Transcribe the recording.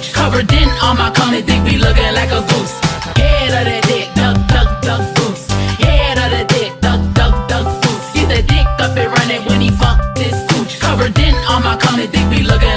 this. Covered in all my cum, dick be looking like a goose. Head of the dick, duck, duck, duck, goose. Head of the dick, duck, duck, duck, goose. Get the dick up and running when he fuck this gooch. Covered in all my cum, dick be looking